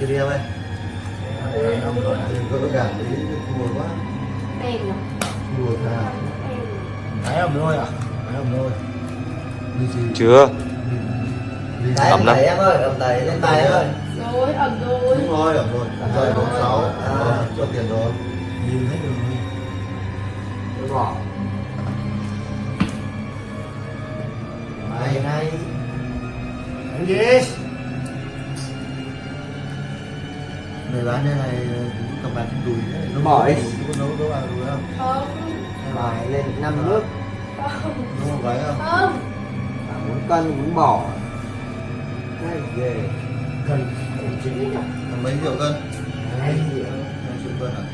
Chưa đi em ơi Đừng có cảm thấy thua quá Đèn nhỉ? Thua thà Đèn. Đấy ẩm thôi à? Ẩm thôi. Đi gì chưa Ẩm lắm. em ơi, ẩm đẩy lên tay em ơi Rồi, ẩm rồi. Đúng rồi, ẩm rồi Rồi, bốn sáu Rồi, cho tiền rồi Nhìn hết rồi. Tôi bỏ Hay hay Đánh gì? Người bán đây này cầm bán trên đùi Nó Bỏ đi. Có nấu nấu ăn đùi không? Không, bài lên năm nước không, Nấu một váy không? không. muốn cân muốn bỏ cái Biết nhỉ? Là mấy triệu cân? Hai triệu Hai triệu cân à?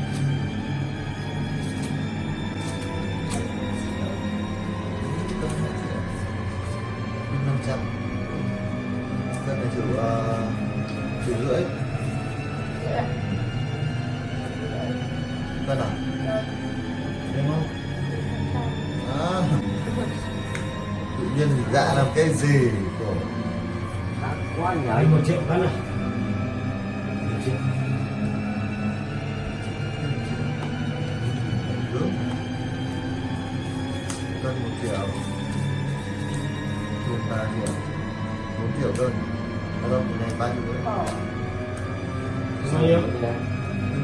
năm trăm nhiên thì dạ làm cái gì của quá nhỉ Đấy một triệu cân này. Một cân một triệu tiền ba triệu bốn triệu cân Ở đâu cái này ba triệu Bỏ. Bao nhiêu?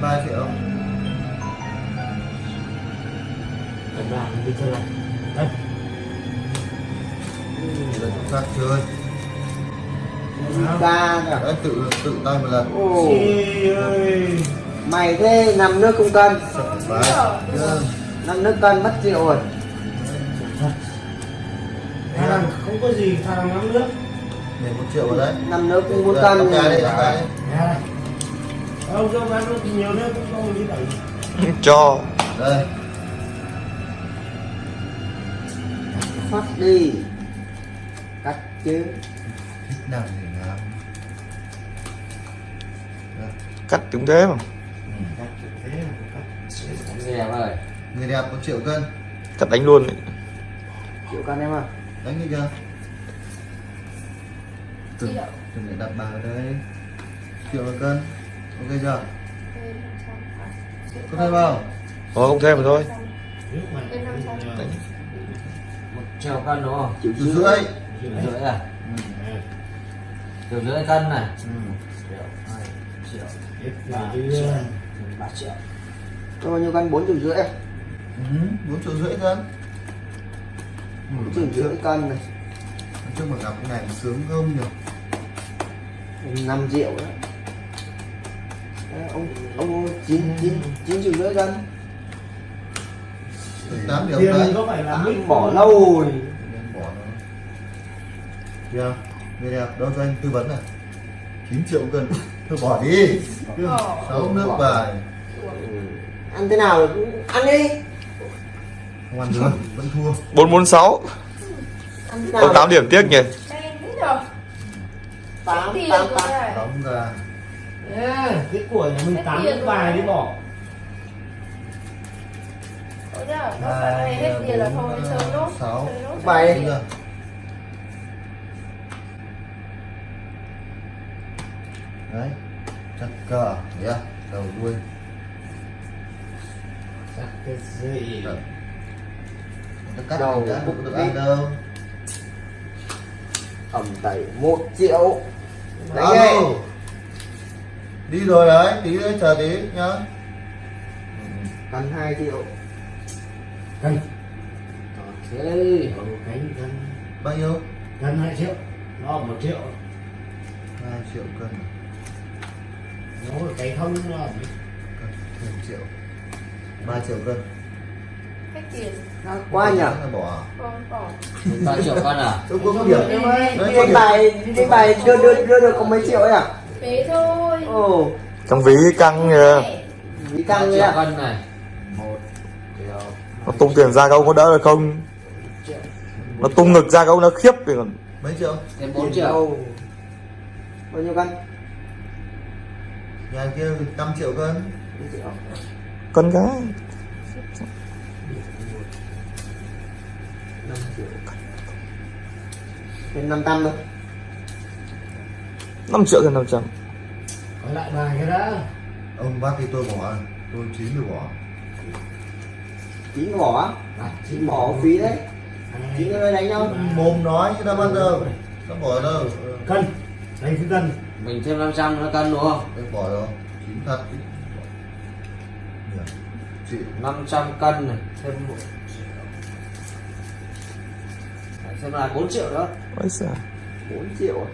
Ba triệu Cần làm đi chơi này. Ta chơi ca cả tự tự tay một lần. Ồ. Mày thế năm nước không cân. Đấy. Năm nước cân mất triệu rồi. Thằng không có gì thằng lắm nước. để một triệu vào đấy. Năm nước cũng muốn cân. Ông cho bán nước thì nhiều nước cũng không đi đẩy. cho. Đây. Phát đi chứ thích làm gì làm Đây. cắt cũng thế mà Cắt thế mà cắt. nghe ơi người đẹp một triệu cân cắt đánh luôn ấy. triệu cân em à đánh đi chưa Triệu. chuẩn bị đặt ở đây triệu cân ok chưa Thêm 500. Triệu có thêm không thôi không thêm mà thôi. Đấy. một triệu cân đúng không triệu rưỡi triệu rưỡi à? ừ. triệu rưỡi cân này? Ừ. triệu triệu. Ba triệu triệu. Cho bao nhiêu cân? Bốn triệu rưỡi à? Ừ, bốn triệu rưỡi cân Ừ, bốn triệu. rưỡi cân này. Chung mà gặp cái này sướng không nhỉ 5 triệu đó. Đấy, ông ông chín chín chín triệu rưỡi cân. Tám triệu mít bỏ lâu rồi Kìa, người đẹp đâu cho anh tư vấn này 9 triệu cân Thôi bỏ đi. Sáu nước bài Ừ. ăn thế nào ăn đi Không ăn được, vẫn thua bốn bốn sáu ăn thế có nào tám điểm tiếc nhỉ Đèn thế nhỉ? tám Tiền tám rồi tám này. Đóng ra Yeah, cái của nhà mình tám nước bài đi bỏ. Ôi giời, đâu phải này hết tiền là thôi, chơi nốt. Sáu Chơi nốt. Bài. Đúng chưa? Đấy Chắc cờ yeah. Đầu đuôi Chắc cái gì? Đấy. Nó cắt Đầu đã bụng được ăn đâu ẩm tẩy một triệu đấy nghe Đi rồi đấy, tí nữa chờ tí nhá cân hai triệu Cân. ok cánh cân. Bao nhiêu? Cân 2 triệu. Nó một triệu. 2 triệu cân Là cái không là thêm triệu. 3 triệu cân. Hết tiền. Quá nhỉ? Bỏ. Con bỏ. ba triệu cân à? Tôi có điểm Em ơi. Đấy, đi có đánh bài đi đánh bài đưa đưa đưa được có mấy triệu ấy à? Thế thôi. ồ. Trong ví căng kìa. Vì căng à cân này. Nó tung tiền ra câu có đỡ được không? Nó tung ngực ra câu nó khiếp thì còn Mấy triệu? thêm bốn triệu. Bao nhiêu cân Nhà kia 5 triệu cân. Cân cái năm triệu. Thêm năm trăm thôi. 5 triệu trên 500 Phải lại bài cái đã. Ông bác thì tôi bỏ tôi chín tôi bỏ. Chín bỏ á? Chín bỏ phí đấy. Chín ơi đánh nhau? Mồm nói chứ đâu bao giờ. nó bỏ đâu? Cân. Đánh cái cân mình thêm 500 nó cân đúng không? Tôi bỏ rồi. Chín thật. Chị 500 cân này thêm một Đấy, xem là 4 triệu đó. Ôi giời, 4 triệu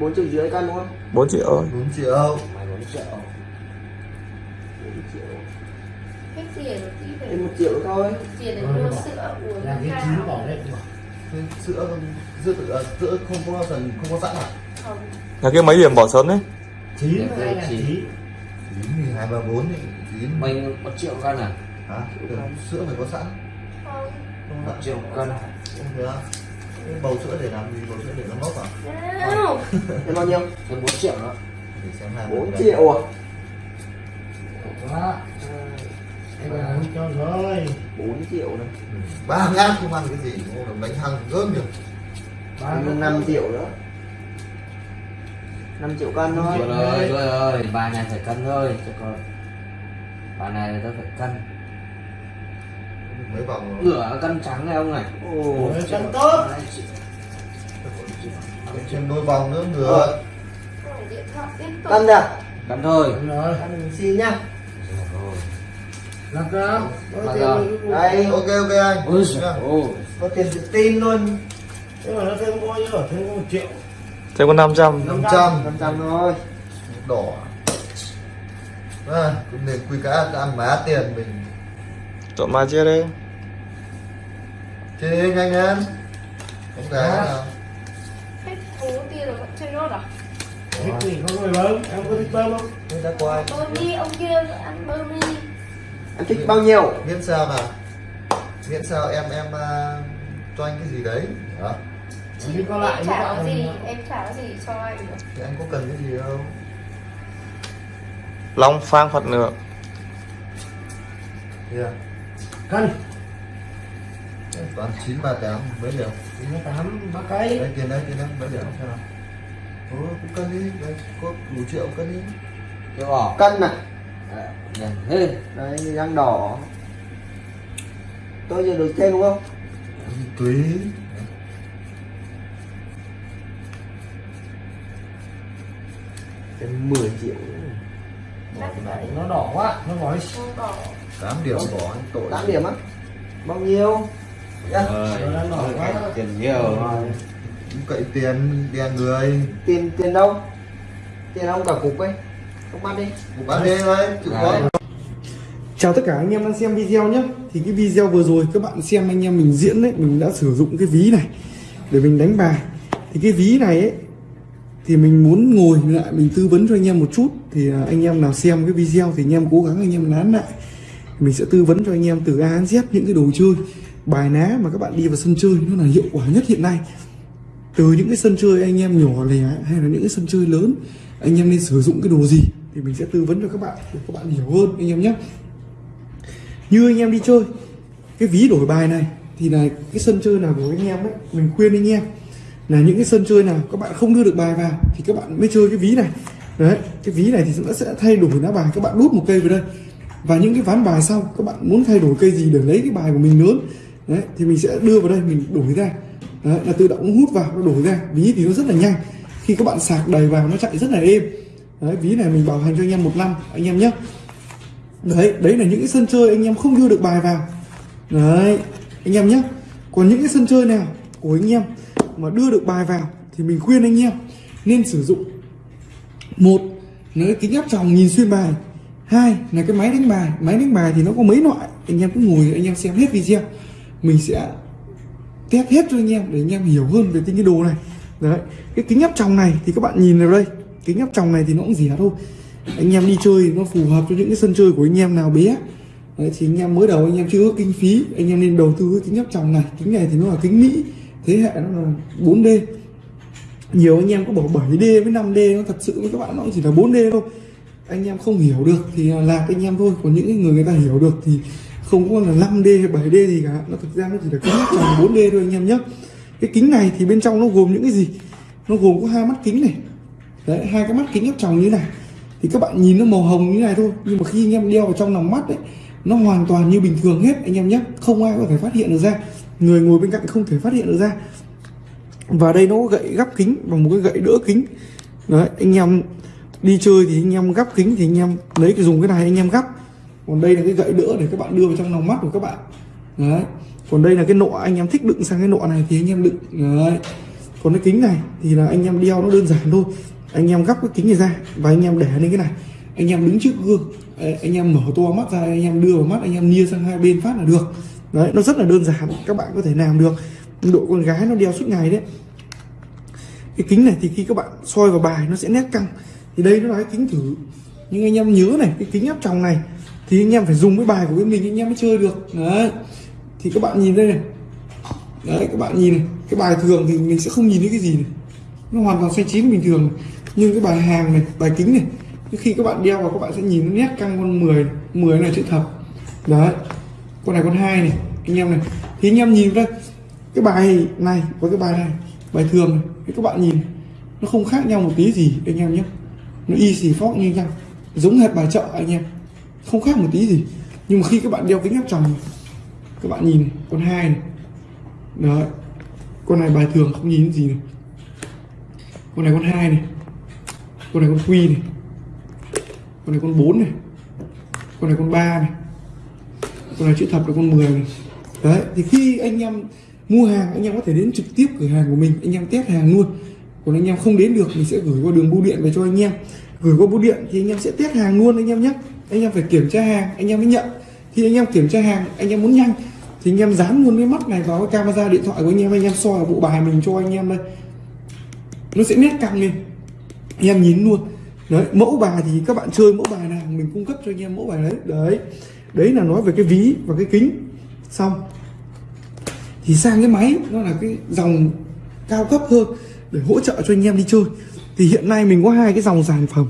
4 triệu dưới cân đúng không? 4 triệu ơi bốn triệu. Mày 4 triệu. 4 triệu. Hết tiền rồi tí 1 triệu thôi. Tiền để mua sữa uống Là cái chín bỏ Thế sữa sữa tự- à, sữa không có phần không có sẵn à? Không. Là cái mấy điểm bỏ sớm đấy. Chín chín. chín? Hai ba bốn thì chín. Mình 1 triệu cân à? Hả? Sữa phải có sẵn? Không. Không 1 ạ triệu cân không được Cái bầu sữa để làm gì? Bầu sữa để nó mốc à? Thêm bao nhiêu? Thêm 4 triệu đó. Để xem hai 4 bên triệu à Quá Cái này không cho rồi 4 triệu này ba ngát không ăn cái gì không được bánh hăng gớm Ba thêm 5 triệu nữa. 5 triệu cân thôi. Rồi rồi rồi. Bài này phải cân thôi cho con. Bài này tôi phải cân. Mấy vòng nửa cân trắng này ông này. Ồ Nửa cân tốt. thêm đôi vòng nữa nữa Không, điện thoại tiếp tục. Cân à cân thôi. Rồi. Cân mình xin nhá Làm ra. đây ok ok anh. Ôi ôi. Có tiền tự tin luôn. Nhưng mà nó thêm bao nhiêu Thêm có một triệu. Thêm có 500 năm trăm. 500 thôi. Đỏ. À, cũng nên quy cá ăn má tiền mình. Chọn mà chia đi chơi nhanh lên. Không thể Dạ. nào. Hết thú tiền rồi vẫn chơi nốt à? Thích thì có người bơm Em có thích bơm không? Thế đã qua anh bơm đi ông kia ăn bơm đi em thích bao nhiêu? Miễn sao nào miễn sao em em à, cho anh cái gì đấy. Đó. Chị Đi có lại em trả cái gì em trả cái gì cho anh được. Thì anh có cần cái gì đâu. Long phang Phật nữa yeah. Cân toàn chín ba tám mấy điểm? Chín mươi tám ba cây. Đây tiền đây tiền đây mấy điểm? Xem nào Ủa, cũng cân đi. Đây có đủ triệu cân đi. Bỏ cân này Đấy, răng đỏ. Tôi giờ được thêm đúng không? Tùy. Thêm 10 triệu. Vậy Nó đỏ quá Nó đỏ tám điểm. Bỏ anh tội 8 điểm á. Bao nhiêu? Dạ. Nó đỏ quá. tiền nhiều. Rồi. Cậy tiền đèn người. Tiền tiền đâu? Tiền ông cả cục ấy bắt đi Chào tất cả anh em đang xem video nhé. Thì cái video vừa rồi các bạn xem anh em mình diễn đấy Mình đã sử dụng cái ví này Để mình đánh bài. Thì cái ví này ấy Thì mình muốn ngồi lại mình tư vấn cho anh em một chút. Thì à, anh em nào xem cái video Thì anh em cố gắng anh em nán lại. Mình sẽ tư vấn cho anh em từ A đến Z những cái đồ chơi Bài ná mà các bạn đi vào sân chơi Nó là hiệu quả nhất hiện nay. Từ những cái sân chơi anh em nhỏ lẻ hay là những cái sân chơi lớn anh em nên sử dụng cái đồ gì thì mình sẽ tư vấn cho các bạn để các bạn hiểu hơn anh em nhé. Như anh em đi chơi cái ví đổi bài này thì là cái sân chơi nào của anh em ấy mình khuyên anh em là những cái sân chơi nào các bạn không đưa được bài vào thì các bạn mới chơi cái ví này. Đấy cái ví này thì nó sẽ thay đổi lá bài các bạn đút một cây vào đây. Và những cái ván bài sau các bạn muốn thay đổi cây gì để lấy cái bài của mình lớn. Đấy thì mình sẽ đưa vào đây mình đổi ra. Đấy, là tự động hút vào nó đổi ra. Ví thì nó rất là nhanh. Khi các bạn sạc đầy vào nó chạy rất là êm đấy ví này mình bảo hành cho anh em một năm anh em nhé đấy đấy là những cái sân chơi anh em không đưa được bài vào đấy anh em nhé còn những cái sân chơi nào của anh em mà đưa được bài vào thì mình khuyên anh em nên sử dụng một là cái kính áp tròng nhìn xuyên bài hai là cái máy đánh bài máy đánh bài thì nó có mấy loại anh em cứ ngồi anh em xem hết video mình sẽ test hết cho anh em để anh em hiểu hơn về cái đồ này đấy cái kính áp tròng này thì các bạn nhìn vào đây kính áp tròng này thì nó cũng rẻ thôi. Anh em đi chơi nó phù hợp cho những cái sân chơi của anh em nào bé. Đấy, thì anh em mới đầu anh em chưa có kinh phí anh em nên đầu tư cái kính áp tròng này. Kính này thì nó là kính mỹ thế hệ nó là 4D nhiều anh em có bảo 7D với 5D nó thật sự với các bạn nó chỉ là 4D thôi. Anh em không hiểu được thì là anh em thôi còn những cái người người ta hiểu được thì không có là 5D hay 7D gì cả. Nó thực ra nó chỉ là kính áp tròng 4D thôi anh em nhé. Cái kính này thì bên trong nó gồm những cái gì? Nó gồm có hai mắt kính này đấy hai cái mắt kính áp tròng như này thì các bạn nhìn nó màu hồng như này thôi. Nhưng mà khi anh em đeo vào trong lòng mắt đấy, nó hoàn toàn như bình thường hết anh em nhé. Không ai có thể phát hiện được ra. Người ngồi bên cạnh không thể phát hiện được ra. Và đây nó có gậy gắp kính và một cái gậy đỡ kính. Đấy anh em đi chơi thì anh em gắp kính thì anh em lấy cái dùng cái này anh em gắp. Còn đây là cái gậy đỡ để các bạn đưa vào trong lòng mắt của các bạn. Đấy. Còn đây là cái nọ anh em thích đựng sang cái nọ này thì anh em đựng. Đấy. Còn cái kính này thì là anh em đeo nó đơn giản thôi anh em gấp cái kính này ra và anh em để lên cái này. Anh em đứng trước gương. Anh em mở to mắt ra, anh em đưa vào mắt, anh em nia sang hai bên phát là được. Đấy, nó rất là đơn giản, các bạn có thể làm được. Độ con gái nó đeo suốt ngày đấy. Cái kính này thì khi các bạn soi vào bài nó sẽ nét căng. Thì đây nó là cái kính thử. Nhưng anh em nhớ này, cái kính áp tròng này, thì anh em phải dùng cái bài của bên mình anh em mới chơi được. Đấy. Thì các bạn nhìn đây này. Đấy, các bạn nhìn này. Cái bài thường thì mình sẽ không nhìn thấy cái gì này. Nó hoàn toàn xoay chín bình thường này nhưng cái bài hàng này bài kính này khi các bạn đeo vào các bạn sẽ nhìn nó nét căng con 10 10 này chữ thập. Đấy con này con hai này anh em này. Thì anh em nhìn đây cái bài này với cái bài này bài thường này thì các bạn nhìn nó không khác nhau một tí gì anh em nhé. Nó y xì phóc như nhau giống hệt bài chợ anh em. Không khác một tí gì. Nhưng mà khi các bạn đeo kính áp tròng này, các bạn nhìn con hai này. Đấy con này bài thường không nhìn gì này. Con này con hai này con này con quy này con này con 4 này con này con 3 này con này chữ thập là con 10 này đấy thì khi anh em mua hàng anh em có thể đến trực tiếp cửa hàng của mình anh em test hàng luôn còn anh em không đến được mình sẽ gửi qua đường bưu điện về cho anh em gửi qua bưu điện thì anh em sẽ test hàng luôn anh em nhé anh em phải kiểm tra hàng anh em mới nhận khi anh em kiểm tra hàng anh em muốn nhanh thì anh em dán luôn cái mắt này vào cái camera điện thoại của anh em anh em soi vào bộ bài mình cho anh em đây nó sẽ nét căng lên anh em nhìn luôn. Đấy mẫu bài thì các bạn chơi mẫu bài nào mình cung cấp cho anh em mẫu bài đấy. Đấy đấy là nói về cái ví và cái kính. Xong. Thì sang cái máy nó là cái dòng cao cấp hơn để hỗ trợ cho anh em đi chơi. Thì hiện nay mình có hai cái dòng sản phẩm.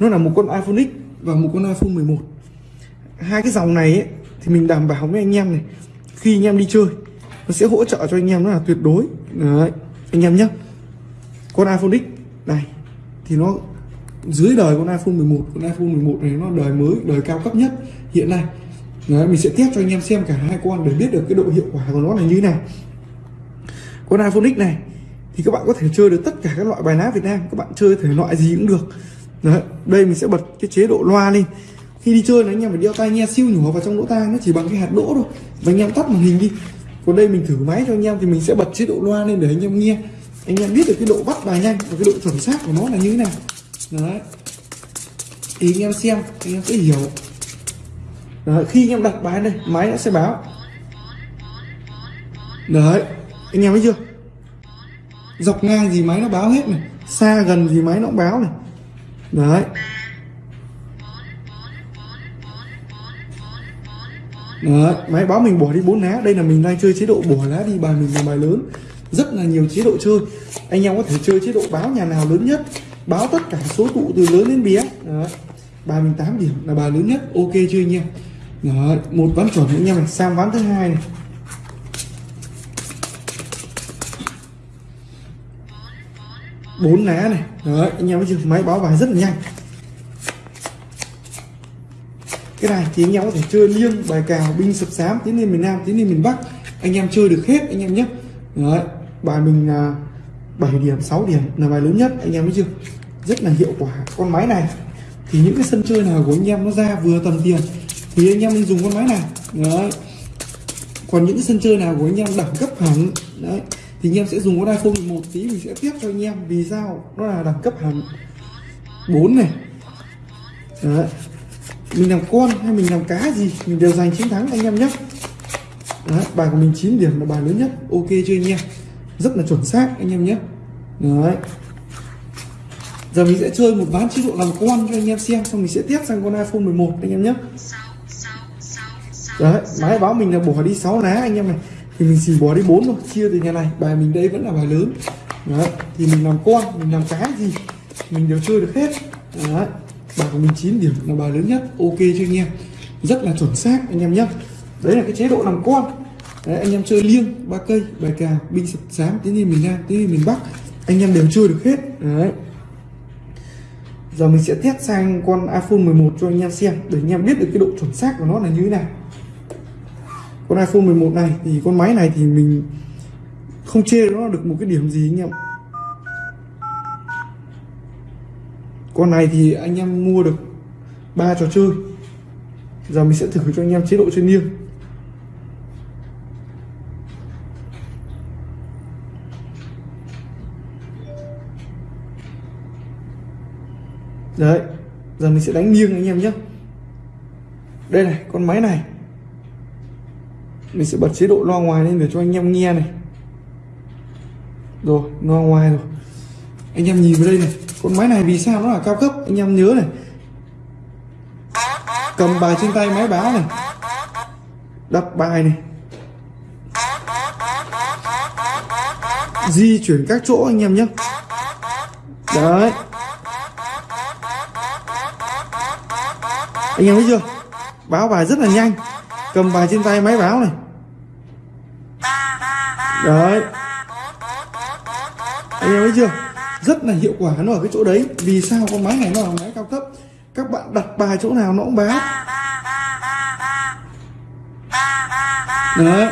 Nó là một con iPhone X và một con iPhone 11 hai cái dòng này ấy, thì mình đảm bảo với anh em này khi anh em đi chơi nó sẽ hỗ trợ cho anh em nó là tuyệt đối. Đấy anh em nhé con iPhone X này thì nó dưới đời con iPhone 11 con iPhone 11 này nó đời mới đời cao cấp nhất hiện nay. Đấy, mình sẽ test cho anh em xem cả hai con để biết được cái độ hiệu quả của nó là như thế nào. Con iPhone X này thì các bạn có thể chơi được tất cả các loại bài ná Việt Nam các bạn chơi thể loại gì cũng được. Đấy, đây mình sẽ bật cái chế độ loa lên. Khi đi chơi là anh em phải đeo tai nghe siêu nhỏ vào trong lỗ tai nó chỉ bằng cái hạt đỗ thôi. Và anh em tắt màn hình đi. Còn đây mình thử máy cho anh em thì mình sẽ bật chế độ loa lên để anh em nghe anh em biết được cái độ bắt bài nhanh và cái độ chuẩn xác của nó là như thế nào. Đấy. Thì anh em xem anh em sẽ hiểu. Đấy, khi anh em đặt bài đây máy nó sẽ báo. Đấy anh em thấy chưa? Dọc ngang gì máy nó báo hết này xa gần gì máy nó cũng báo này. Đấy. Đấy, máy báo mình bỏ đi bốn lá. Đây là mình đang chơi chế độ bỏ lá đi bài mình là bài lớn rất là nhiều chế độ chơi. Anh em có thể chơi chế độ báo nhà nào lớn nhất báo tất cả số tụ từ lớn đến bé. Đấy. bài mình 8 điểm là bài lớn nhất. Ok chưa anh em? Đấy, một ván chuẩn anh em này sang ván thứ hai này. Bốn lá này. Đấy anh em thấy chưa? Máy báo bài rất là nhanh. Cái này thì anh em có thể chơi liêng bài cào binh sập sám tiến lên miền nam tiến lên miền bắc. Anh em chơi được hết anh em nhé. Đấy bài mình là 7 điểm 6 điểm là bài lớn nhất. Anh em thấy chưa? Rất là hiệu quả. Con máy này thì những cái sân chơi nào của anh em nó ra vừa tầm tiền thì anh em dùng con máy này. Đấy. Còn những cái sân chơi nào của anh em đẳng cấp hẳn đấy thì anh em sẽ dùng con iPhone 11 tí mình sẽ tiếp cho anh em. Vì sao? Nó là đẳng cấp hẳn. 4 này. Đấy. Mình làm con hay mình làm cá gì mình đều giành chiến thắng anh em nhé. Đấy, bài của mình 9 điểm là bài lớn nhất. Ok chưa anh em? Rất là chuẩn xác, anh em nhé. Đấy. Giờ mình sẽ chơi một ván chế độ làm con cho anh em xem, xong mình sẽ tiếp sang con iPhone 11 anh em nhé. Đấy, máy báo mình là bỏ đi 6 lá, anh em này. Thì mình chỉ bỏ đi 4 thôi, chia từ nhà này. Bài mình đây vẫn là bài lớn. Đấy, thì mình làm con, mình làm cái gì, mình đều chơi được hết. Đấy, bài của mình 9 điểm là bài lớn nhất, ok cho anh em? Rất là chuẩn xác, anh em nhé. Đấy là cái chế độ làm con đấy, anh em chơi liêng ba cây bài cào binh sập sám tiếng gì miền nam tiếng gì miền bắc anh em đều chơi được hết. Đấy. Giờ mình sẽ test sang con iPhone 11 cho anh em xem để anh em biết được cái độ chuẩn xác của nó là như thế nào. Con iPhone 11 này thì con máy này thì mình không chê nó được một cái điểm gì anh em con này thì anh em mua được ba trò chơi. Giờ mình sẽ thử cho anh em chế độ chuyên nghiêng đấy, giờ mình sẽ đánh nghiêng anh em nhé. Đây này, con máy này. Mình sẽ bật chế độ loa ngoài lên để cho anh em nghe này. Rồi, loa ngoài rồi. Anh em nhìn vào đây này, con máy này vì sao nó là cao cấp? Anh em nhớ này. Cầm bài trên tay máy báo này. Đặt bài này. Di chuyển các chỗ anh em nhé. Đấy. Anh em thấy chưa? Báo bài rất là nhanh. Cầm bài trên tay máy báo này. Đấy. Anh em thấy chưa? Rất là hiệu quả nó ở cái chỗ đấy. Vì sao con máy này nó là máy cao cấp? Các bạn đặt bài chỗ nào nó cũng báo. Đấy.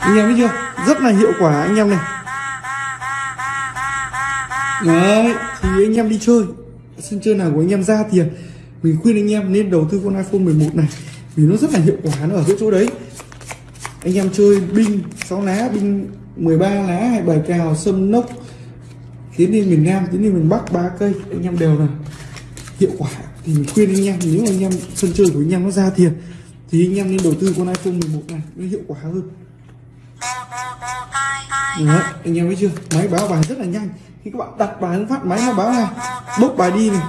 Anh em thấy chưa? Rất là hiệu quả anh em này đấy thì anh em đi chơi. Sân chơi nào của anh em ra tiền. Mình khuyên anh em nên đầu tư con iPhone 11 này vì nó rất là hiệu quả nó ở cái chỗ đấy. Anh em chơi binh 6 lá binh 13 lá hay bài cào sâm nốc tiến lên miền Nam tiến lên miền Bắc ba cây. Anh em đều là hiệu quả. Thì mình khuyên anh em nếu anh em sân chơi của anh em nó ra tiền thì anh em nên đầu tư con iPhone 11 này nó hiệu quả hơn. Đấy, anh em thấy chưa? Máy báo bài rất là nhanh khi các bạn đặt bài phát, máy nó báo này. Bốc bài đi này.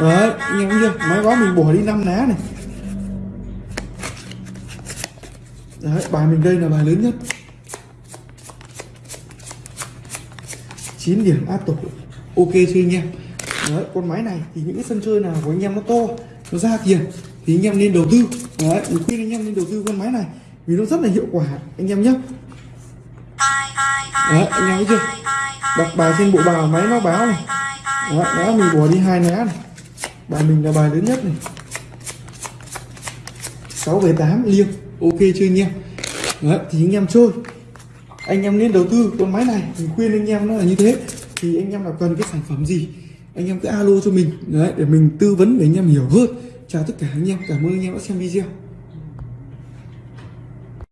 Đấy anh em chưa? Máy báo mình bỏ đi năm lá này. Đấy, bài mình đây là bài lớn nhất. 9 điểm áp tổ ok chưa anh em? Đấy, con máy này thì những cái sân chơi nào của anh em nó to, nó ra tiền thì anh em nên đầu tư. Đấy, mình khuyên anh em nên đầu tư con máy này vì nó rất là hiệu quả, anh em nhé đấy anh em thấy chưa? Đặt bài trên bộ bào máy nó báo này. Đó, đó mình bỏ đi hai lá này. Bài mình là bài lớn nhất này. 6 về 8 liêng. Ok chưa anh em? Đấy, thì anh em chơi. Anh em nên đầu tư con máy này. Mình khuyên anh em nó là như thế. Thì anh em là cần cái sản phẩm gì anh em cứ alo cho mình. Đấy để mình tư vấn để anh em hiểu hơn. Chào tất cả anh em. Cảm ơn anh em đã xem video.